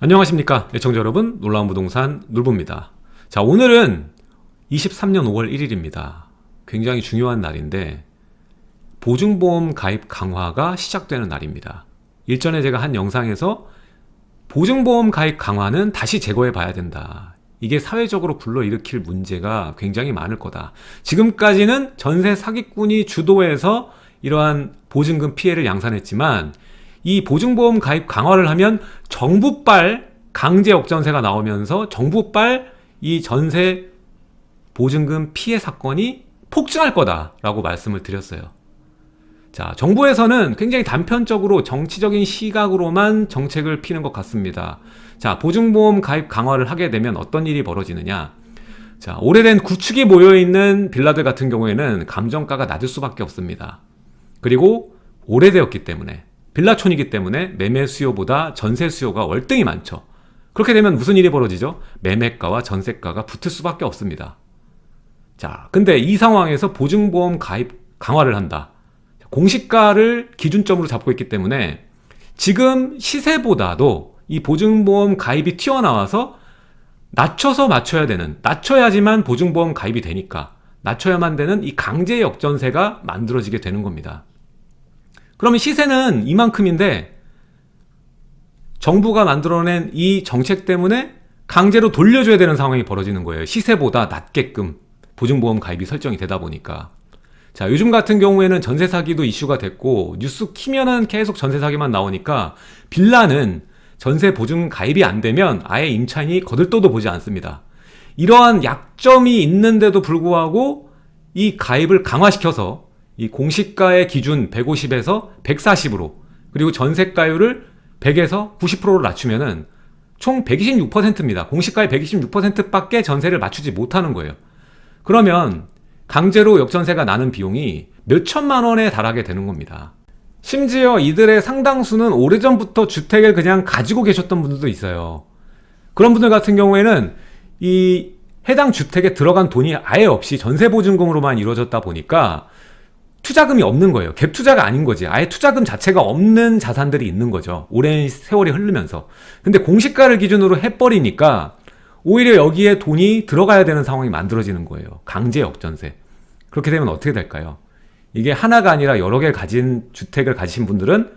안녕하십니까 애청자 여러분. 놀라운 부동산 놀부입니다. 자 오늘은 23년 5월 1일입니다. 굉장히 중요한 날인데 보증보험 가입 강화가 시작되는 날입니다. 일전에 제가 한 영상에서 보증보험 가입 강화는 다시 제거해 봐야 된다. 이게 사회적으로 불러일으킬 문제가 굉장히 많을 거다. 지금까지는 전세 사기꾼이 주도해서 이러한 보증금 피해를 양산했지만 이 보증보험 가입 강화를 하면 정부발 강제 역전세가 나오면서 정부발 이 전세 보증금 피해 사건이 폭증할 거다라고 말씀을 드렸어요. 자, 정부에서는 굉장히 단편적으로 정치적인 시각으로만 정책을 피는 것 같습니다. 자, 보증보험 가입 강화를 하게 되면 어떤 일이 벌어지느냐? 자, 오래된 구축이 모여있는 빌라들 같은 경우에는 감정가가 낮을 수밖에 없습니다. 그리고 오래되었기 때문에 빌라촌이기 때문에 매매 수요보다 전세 수요가 월등히 많죠. 그렇게 되면 무슨 일이 벌어지죠? 매매가와 전세가가 붙을 수밖에 없습니다. 자, 근데 이 상황에서 보증보험 가입 강화를 한다. 공시가를 기준점으로 잡고 있기 때문에 지금 시세보다도 이 보증보험 가입이 튀어나와서 낮춰서 맞춰야 되는, 낮춰야지만 보증보험 가입이 되니까 낮춰야만 되는 이 강제 역전세가 만들어지게 되는 겁니다. 그러면 시세는 이만큼인데 정부가 만들어낸 이 정책 때문에 강제로 돌려줘야 되는 상황이 벌어지는 거예요. 시세보다 낮게끔 보증보험 가입이 설정이 되다 보니까. 자, 요즘 같은 경우에는 전세 사기도 이슈가 됐고 뉴스 키면은 계속 전세 사기만 나오니까 빌라는 전세 보증 가입이 안 되면 아예 임차인이 거들떠도 보지 않습니다. 이러한 약점이 있는데도 불구하고 이 가입을 강화시켜서 이 공시가의 기준 150에서 140으로 그리고 전세가율을 100에서 90%로 낮추면은 총 126%입니다. 공시가의 126%밖에 전세를 맞추지 못하는 거예요. 그러면 강제로 역전세가 나는 비용이 몇 천만 원에 달하게 되는 겁니다. 심지어 이들의 상당수는 오래전부터 주택을 그냥 가지고 계셨던 분들도 있어요. 그런 분들 같은 경우에는 이 해당 주택에 들어간 돈이 아예 없이 전세보증금으로만 이루어졌다 보니까 투자금이 없는 거예요. 갭 투자가 아닌 거지. 아예 투자금 자체가 없는 자산들이 있는 거죠. 오랜 세월이 흐르면서. 근데 공시가를 기준으로 해버리니까 오히려 여기에 돈이 들어가야 되는 상황이 만들어지는 거예요. 강제 역전세. 그렇게 되면 어떻게 될까요? 이게 하나가 아니라 여러 개 가진 주택을 가지신 분들은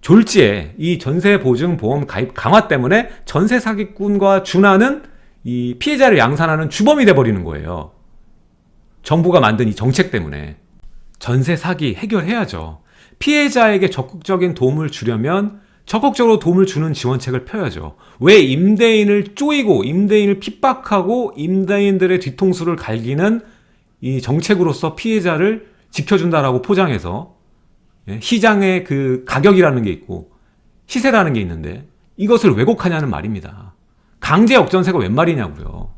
졸지에 이 전세 보증 보험 가입 강화 때문에 전세 사기꾼과 준하는 이 피해자를 양산하는 주범이 돼 버리는 거예요. 정부가 만든 이 정책 때문에. 전세 사기 해결해야죠. 피해자에게 적극적인 도움을 주려면 적극적으로 도움을 주는 지원책을 펴야죠. 왜 임대인을 쪼이고 임대인을 핍박하고 임대인들의 뒤통수를 갈기는 이 정책으로서 피해자를 지켜준다라고 포장해서 예, 시장의 그 가격이라는 게 있고 시세라는 게 있는데 이것을 왜곡하냐는 말입니다. 강제 역전세가 웬 말이냐고요.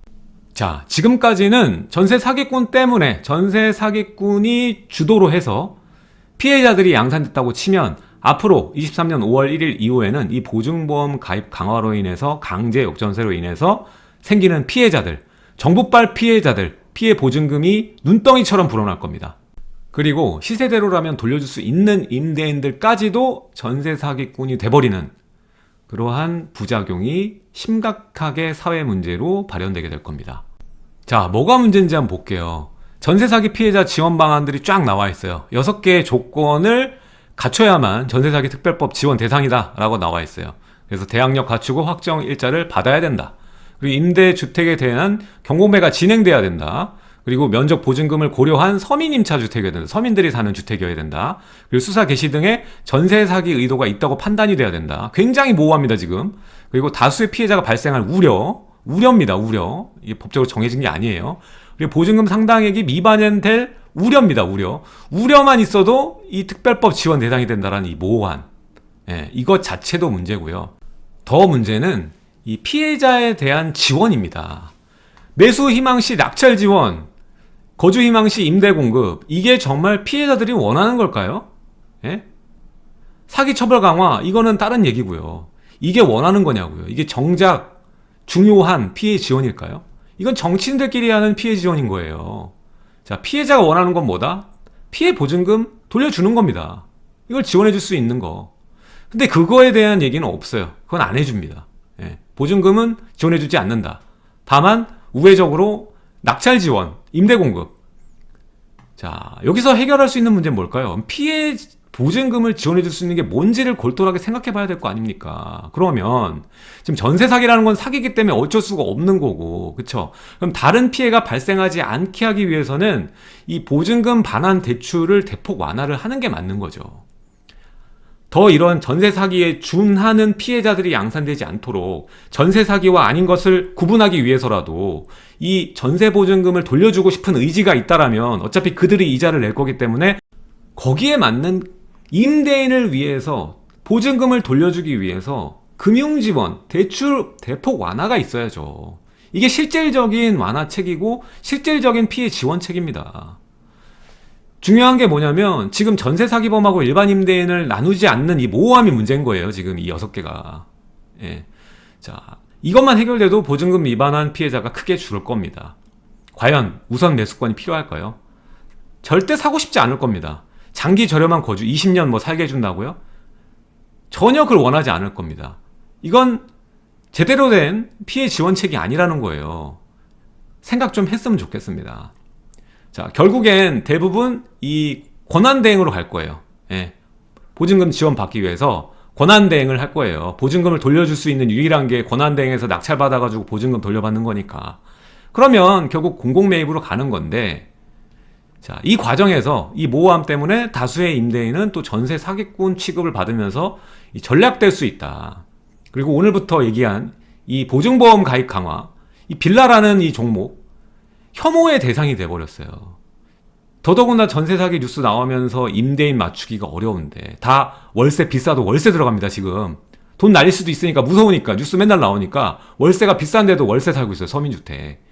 자, 지금까지는 전세 사기꾼 때문에 전세 사기꾼이 주도로 해서 피해자들이 양산됐다고 치면 앞으로 23년 5월 1일 이후에는 이 보증보험 가입 강화로 인해서 강제 역전세로 인해서 생기는 피해자들, 정부발 피해자들, 피해 보증금이 눈덩이처럼 불어날 겁니다. 그리고 시세대로라면 돌려줄 수 있는 임대인들까지도 전세 사기꾼이 돼버리는 그러한 부작용이 심각하게 사회 문제로 발현되게 될 겁니다. 자, 뭐가 문제인지 한번 볼게요. 전세 사기 피해자 지원 방안들이 쫙 나와 있어요. 6개의 조건을 갖춰야만 전세 사기 특별법 지원 대상이다 라고 나와 있어요. 그래서 대항력 갖추고 확정 일자를 받아야 된다. 그리고 임대주택에 대한 경공매가 진행돼야 된다. 그리고 면적 보증금을 고려한 서민 임차 주택이어야 된다. 서민들이 사는 주택이어야 된다. 그리고 수사 개시 등의 전세 사기 의도가 있다고 판단이 돼야 된다. 굉장히 모호합니다, 지금. 그리고 다수의 피해자가 발생할 우려, 우려입니다, 우려. 이게 법적으로 정해진 게 아니에요. 그리고 보증금 상당액이 미반영될 우려입니다, 우려. 우려만 있어도 이 특별법 지원 대상이 된다는 이 모호한, 예, 이것 자체도 문제고요. 더 문제는 이 피해자에 대한 지원입니다. 매수 희망 시 낙찰 지원, 거주 희망 시 임대 공급, 이게 정말 피해자들이 원하는 걸까요? 예? 사기 처벌 강화, 이거는 다른 얘기고요. 이게 원하는 거냐고요. 이게 정작 중요한 피해 지원일까요? 이건 정치인들끼리 하는 피해 지원인 거예요. 자, 피해자가 원하는 건 뭐다? 피해 보증금 돌려주는 겁니다. 이걸 지원해 줄 수 있는 거. 근데 그거에 대한 얘기는 없어요. 그건 안 해줍니다. 예, 보증금은 지원해 주지 않는다. 다만 우회적으로 낙찰 지원, 임대 공급. 자 여기서 해결할 수 있는 문제는 뭘까요? 피해 보증금을 지원해 줄 수 있는 게 뭔지를 골똘하게 생각해 봐야 될 거 아닙니까? 그러면 지금 전세 사기라는 건 사기기 때문에 어쩔 수가 없는 거고 그쵸? 그럼 다른 피해가 발생하지 않게 하기 위해서는 이 보증금 반환 대출을 대폭 완화를 하는 게 맞는 거죠 더 이런 전세 사기에 준하는 피해자들이 양산되지 않도록 전세 사기와 아닌 것을 구분하기 위해서라도 이 전세 보증금을 돌려주고 싶은 의지가 있다라면 어차피 그들이 이자를 낼 거기 때문에 거기에 맞는 임대인을 위해서 보증금을 돌려주기 위해서 금융지원, 대출 대폭 완화가 있어야죠. 이게 실질적인 완화책이고 실질적인 피해 지원책입니다. 중요한 게 뭐냐면 지금 전세 사기범하고 일반 임대인을 나누지 않는 이 모호함이 문제인 거예요. 지금 이 여섯 개가. 예. 자, 이것만 해결돼도 보증금 위반한 피해자가 크게 줄을 겁니다. 과연 우선 매수권이 필요할까요? 절대 사고 싶지 않을 겁니다. 장기 저렴한 거주 20년 뭐 살게 해준다고요? 전혀 그걸 원하지 않을 겁니다. 이건 제대로 된 피해 지원책이 아니라는 거예요. 생각 좀 했으면 좋겠습니다. 자, 결국엔 대부분 이 권한대행으로 갈 거예요. 예. 보증금 지원 받기 위해서 권한대행을 할 거예요. 보증금을 돌려줄 수 있는 유일한 게 권한대행에서 낙찰받아가지고 보증금 돌려받는 거니까. 그러면 결국 공공매입으로 가는 건데, 자, 이 과정에서 이 모호함 때문에 다수의 임대인은 또 전세 사기꾼 취급을 받으면서 전략될 수 있다. 그리고 오늘부터 얘기한 이 보증보험 가입 강화, 이 빌라라는 이 종목, 혐오의 대상이 돼버렸어요. 더더군다나 전세 사기 뉴스 나오면서 임대인 맞추기가 어려운데 다 월세 비싸도 월세 들어갑니다 지금 돈 날릴 수도 있으니까 무서우니까 뉴스 맨날 나오니까 월세가 비싼데도 월세 살고 있어요 서민주택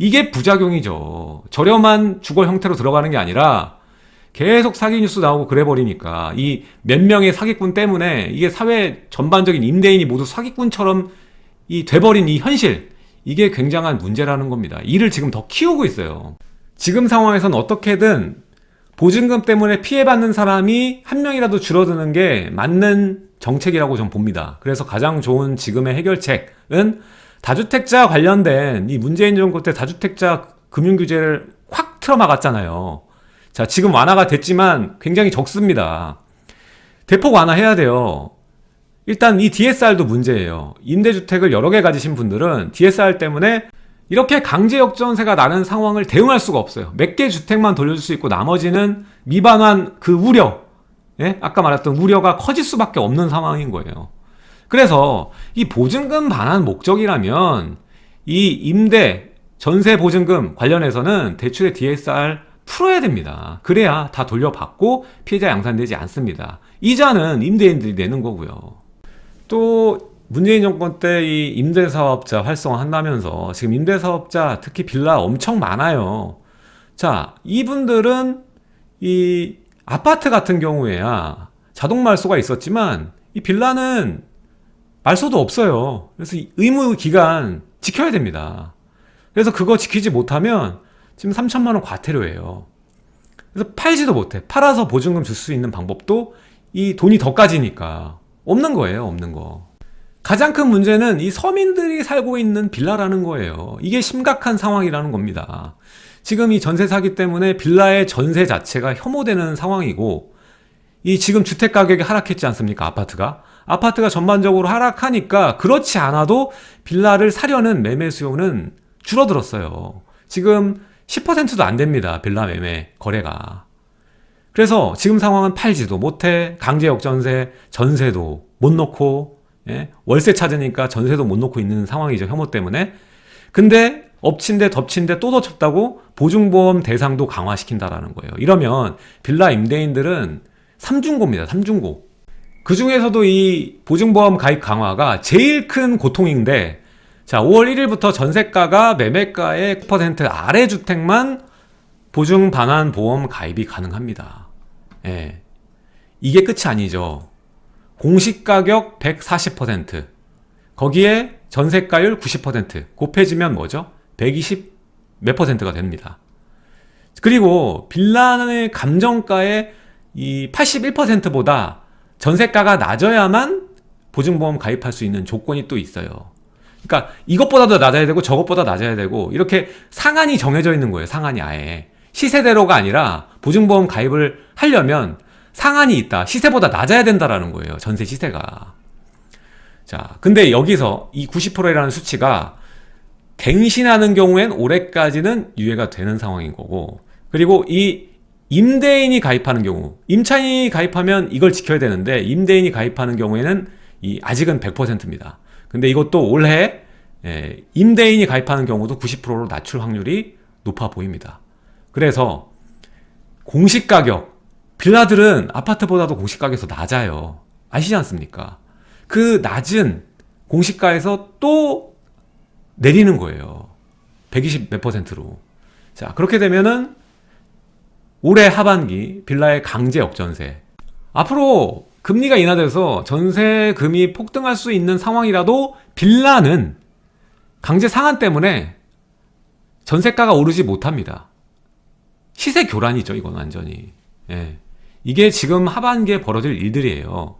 이게 부작용이죠 저렴한 주거 형태로 들어가는 게 아니라 계속 사기 뉴스 나오고 그래 버리니까 이 몇 명의 사기꾼 때문에 이게 사회 전반적인 임대인이 모두 사기꾼처럼 이 돼버린 이 현실 이게 굉장한 문제라는 겁니다. 이를 지금 더 키우고 있어요. 지금 상황에선 어떻게든 보증금 때문에 피해받는 사람이 한 명이라도 줄어드는 게 맞는 정책이라고 전 봅니다. 그래서 가장 좋은 지금의 해결책은 다주택자 관련된 이 문재인 정부 때 다주택자 금융규제를 확 틀어막았잖아요. 자, 지금 완화가 됐지만 굉장히 적습니다. 대폭 완화해야 돼요. 일단 이 DSR도 문제예요. 임대주택을 여러 개 가지신 분들은 DSR 때문에 이렇게 강제 역전세가 나는 상황을 대응할 수가 없어요. 몇 개 주택만 돌려줄 수 있고 나머지는 미반환 그 우려, 예? 아까 말했던 우려가 커질 수밖에 없는 상황인 거예요. 그래서 이 보증금 반환 목적이라면 이 임대, 전세 보증금 관련해서는 대출의 DSR 풀어야 됩니다. 그래야 다 돌려받고 피해자 양산되지 않습니다. 이자는 임대인들이 내는 거고요. 또 문재인 정권 때 이 임대사업자 활성화한다면서 지금 임대사업자 특히 빌라 엄청 많아요. 자, 이분들은 이 아파트 같은 경우에야 자동 말소가 있었지만 이 빌라는 말소도 없어요. 그래서 의무 기간 지켜야 됩니다. 그래서 그거 지키지 못하면 지금 3천만 원 과태료예요. 그래서 팔지도 못해. 팔아서 보증금 줄 수 있는 방법도 이 돈이 더 까지니까 없는 거예요, 없는 거. 가장 큰 문제는 이 서민들이 살고 있는 빌라라는 거예요. 이게 심각한 상황이라는 겁니다. 지금 이 전세 사기 때문에 빌라의 전세 자체가 혐오되는 상황이고, 이 지금 주택 가격이 하락했지 않습니까? 아파트가. 아파트가 전반적으로 하락하니까 그렇지 않아도 빌라를 사려는 매매 수요는 줄어들었어요. 지금 10%도 안 됩니다. 빌라 매매 거래가. 그래서 지금 상황은 팔지도 못해 강제 역전세 전세도 못 놓고 예? 월세 찾으니까 전세도 못 놓고 있는 상황이죠 혐오 때문에 근데 엎친데 덮친데 또 덮쳤다고 보증보험 대상도 강화시킨다라는 거예요 이러면 빌라 임대인들은 삼중고입니다 삼중고 그 중에서도 이 보증보험 가입 강화가 제일 큰 고통인데 자 5월 1일부터 전세가가 매매가의 9% 아래 주택만 보증 반환 보험 가입이 가능합니다. 예. 이게 끝이 아니죠. 공시 가격 140%, 거기에 전세가율 90%, 곱해지면 뭐죠? 120 몇 퍼센트가 됩니다. 그리고 빌라의 감정가의 이 81%보다 전세가가 낮아야만 보증보험 가입할 수 있는 조건이 또 있어요. 그러니까 이것보다도 낮아야 되고 저것보다 낮아야 되고 이렇게 상한이 정해져 있는 거예요. 상한이 아예. 시세대로가 아니라 보증보험 가입을 하려면 상한이 있다. 시세보다 낮아야 된다라는 거예요. 전세 시세가. 자, 근데 여기서 이 90%라는 수치가 갱신하는 경우엔 올해까지는 유예가 되는 상황인 거고 그리고 이 임대인이 가입하는 경우 임차인이 가입하면 이걸 지켜야 되는데 임대인이 가입하는 경우에는 이 아직은 100%입니다. 근데 이것도 올해 예, 임대인이 가입하는 경우도 90%로 낮출 확률이 높아 보입니다. 그래서 공시가격 빌라들은 아파트보다도 공시가격에서 낮아요. 아시지 않습니까? 그 낮은 공시가에서 또 내리는 거예요. 120 몇 퍼센트로. 자, 그렇게 되면은 올해 하반기 빌라의 강제 역전세. 앞으로 금리가 인하돼서 전세금이 폭등할 수 있는 상황이라도 빌라는 강제 상한 때문에 전세가가 오르지 못합니다. 시세 교란이죠, 이건 완전히. 예. 이게 지금 하반기에 벌어질 일들이에요.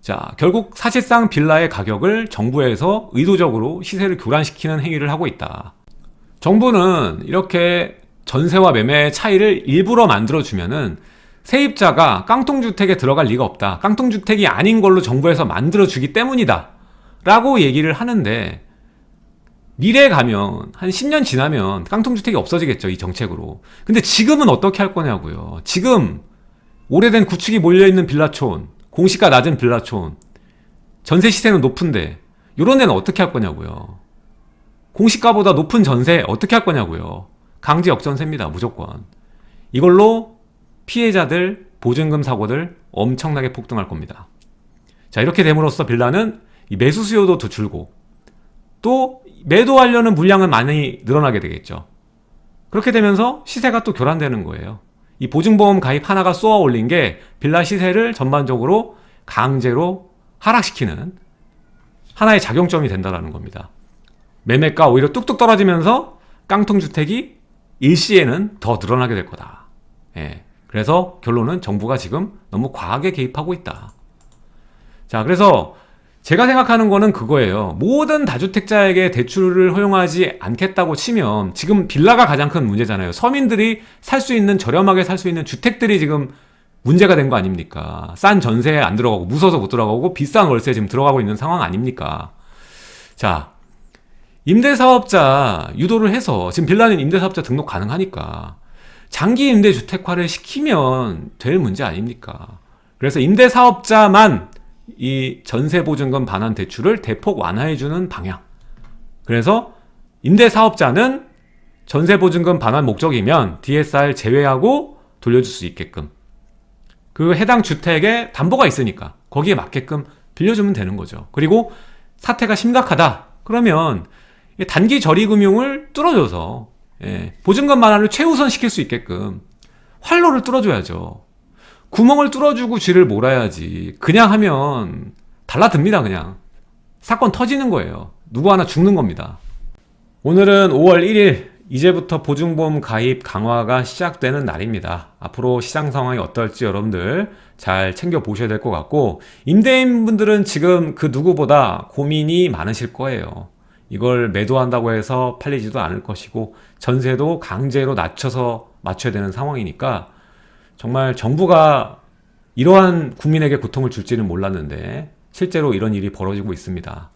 자, 결국 사실상 빌라의 가격을 정부에서 의도적으로 시세를 교란시키는 행위를 하고 있다. 정부는 이렇게 전세와 매매의 차이를 일부러 만들어주면은 세입자가 깡통주택에 들어갈 리가 없다. 깡통주택이 아닌 걸로 정부에서 만들어주기 때문이다. 라고 얘기를 하는데 미래에 가면 한 10년 지나면 깡통주택이 없어지겠죠. 이 정책으로. 근데 지금은 어떻게 할 거냐고요. 지금 오래된 구축이 몰려있는 빌라촌, 공시가 낮은 빌라촌, 전세 시세는 높은데 이런 데는 어떻게 할 거냐고요. 공시가보다 높은 전세 어떻게 할 거냐고요. 강제 역전세입니다. 무조건. 이걸로 피해자들, 보증금 사고들 엄청나게 폭등할 겁니다. 자 이렇게 됨으로써 빌라는 매수 수요도 더 줄고 또 매도하려는 물량은 많이 늘어나게 되겠죠. 그렇게 되면서 시세가 또 교란되는 거예요. 이 보증보험 가입 하나가 쏘아 올린 게 빌라 시세를 전반적으로 강제로 하락시키는 하나의 작용점이 된다는 겁니다. 매매가 오히려 뚝뚝 떨어지면서 깡통주택이 일시에는 더 늘어나게 될 거다. 예. 그래서 결론은 정부가 지금 너무 과하게 개입하고 있다. 자, 그래서 제가 생각하는 거는 그거예요. 모든 다주택자에게 대출을 허용하지 않겠다고 치면 지금 빌라가 가장 큰 문제잖아요. 서민들이 살 수 있는 저렴하게 살 수 있는 주택들이 지금 문제가 된 거 아닙니까? 싼 전세에 안 들어가고 무서워서 못 들어가고 비싼 월세에 지금 들어가고 있는 상황 아닙니까? 자, 임대사업자 유도를 해서 지금 빌라는 임대사업자 등록 가능하니까 장기 임대주택화를 시키면 될 문제 아닙니까? 그래서 임대사업자만 이 전세보증금 반환 대출을 대폭 완화해주는 방향. 그래서 임대사업자는 전세보증금 반환 목적이면 DSR 제외하고 돌려줄 수 있게끔 그 해당 주택에 담보가 있으니까 거기에 맞게끔 빌려주면 되는 거죠. 그리고 사태가 심각하다. 그러면 단기 저리금융을 뚫어줘서 예, 보증금 반환을 최우선 시킬 수 있게끔 활로를 뚫어줘야죠. 구멍을 뚫어주고 쥐를 몰아야지. 그냥 하면 달라듭니다, 그냥. 사건 터지는 거예요. 누구 하나 죽는 겁니다. 오늘은 5월 1일 이제부터 보증보험 가입 강화가 시작되는 날입니다. 앞으로 시장 상황이 어떨지 여러분들 잘 챙겨 보셔야 될 것 같고 임대인분들은 지금 그 누구보다 고민이 많으실 거예요. 이걸 매도한다고 해서 팔리지도 않을 것이고 전세도 강제로 낮춰서 맞춰야 되는 상황이니까 정말 정부가 이러한 국민에게 고통을 줄지는 몰랐는데 실제로 이런 일이 벌어지고 있습니다.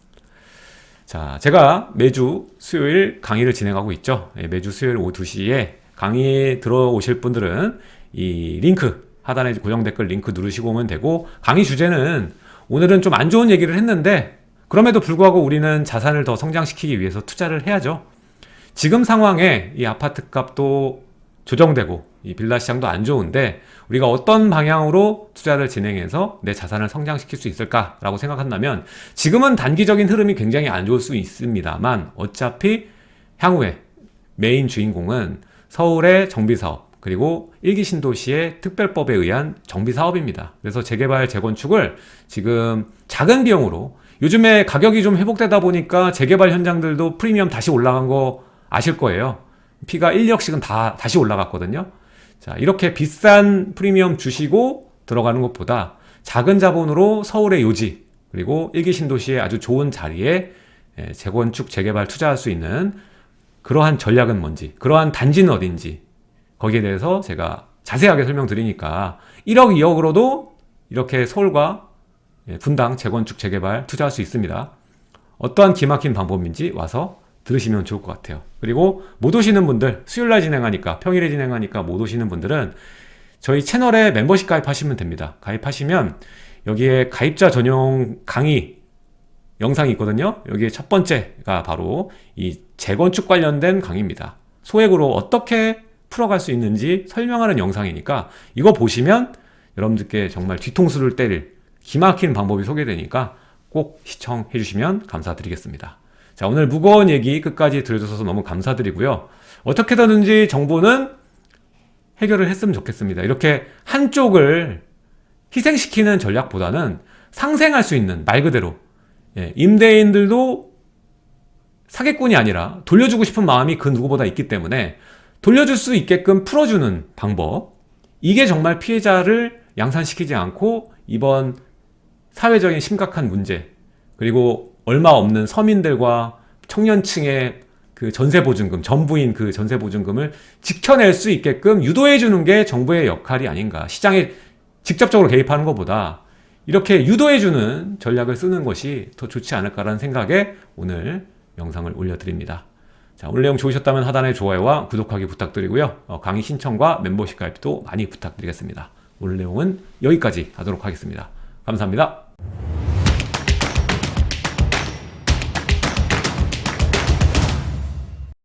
자, 제가 매주 수요일 강의를 진행하고 있죠. 예, 매주 수요일 오후 2시에 강의에 들어오실 분들은 이 링크 하단에 고정 댓글 링크 누르시고 오면 되고 강의 주제는 오늘은 좀 안 좋은 얘기를 했는데 그럼에도 불구하고 우리는 자산을 더 성장시키기 위해서 투자를 해야죠. 지금 상황에 이 아파트 값도 조정되고 이 빌라 시장도 안 좋은데 우리가 어떤 방향으로 투자를 진행해서 내 자산을 성장시킬 수 있을까라고 생각한다면 지금은 단기적인 흐름이 굉장히 안 좋을 수 있습니다만 어차피 향후에 메인 주인공은 서울의 정비사업 그리고 일기 신도시의 특별법에 의한 정비사업입니다. 그래서 재개발, 재건축을 지금 작은 비용으로 요즘에 가격이 좀 회복되다 보니까 재개발 현장들도 프리미엄 다시 올라간 거 아실 거예요. 피가 1억씩은 다 다시 올라갔거든요. 자, 이렇게 비싼 프리미엄 주시고 들어가는 것보다 작은 자본으로 서울의 요지, 그리고 일기 신도시의 아주 좋은 자리에 예, 재건축, 재개발 투자할 수 있는 그러한 전략은 뭔지, 그러한 단지는 어딘지 거기에 대해서 제가 자세하게 설명드리니까 1억, 2억으로도 이렇게 서울과 예, 분당 재건축, 재개발 투자할 수 있습니다. 어떠한 기막힌 방법인지 와서 들으시면 좋을 것 같아요. 그리고 못 오시는 분들, 수요일날 진행하니까, 평일에 진행하니까 못 오시는 분들은 저희 채널에 멤버십 가입하시면 됩니다. 가입하시면 여기에 가입자 전용 강의 영상이 있거든요. 여기에 첫 번째가 바로 이 재건축 관련된 강의입니다. 소액으로 어떻게 풀어갈 수 있는지 설명하는 영상이니까 이거 보시면 여러분들께 정말 뒤통수를 때릴 기막힌 방법이 소개되니까 꼭 시청해 주시면 감사드리겠습니다. 자, 오늘 무거운 얘기 끝까지 들어주셔서 너무 감사드리고요. 어떻게든지 정부는 해결을 했으면 좋겠습니다. 이렇게 한쪽을 희생시키는 전략보다는 상생할 수 있는 말 그대로 예, 임대인들도 사기꾼이 아니라 돌려주고 싶은 마음이 그 누구보다 있기 때문에 돌려줄 수 있게끔 풀어주는 방법 이게 정말 피해자를 양산시키지 않고 이번 사회적인 심각한 문제 그리고 얼마 없는 서민들과 청년층의 그 전세보증금, 전부인 그 전세보증금을 지켜낼 수 있게끔 유도해 주는 게 정부의 역할이 아닌가. 시장에 직접적으로 개입하는 것보다 이렇게 유도해 주는 전략을 쓰는 것이 더 좋지 않을까라는 생각에 오늘 영상을 올려드립니다. 자, 오늘 내용 좋으셨다면 하단에 좋아요와 구독하기 부탁드리고요. 어, 강의 신청과 멤버십 가입도 많이 부탁드리겠습니다. 오늘 내용은 여기까지 하도록 하겠습니다. 감사합니다.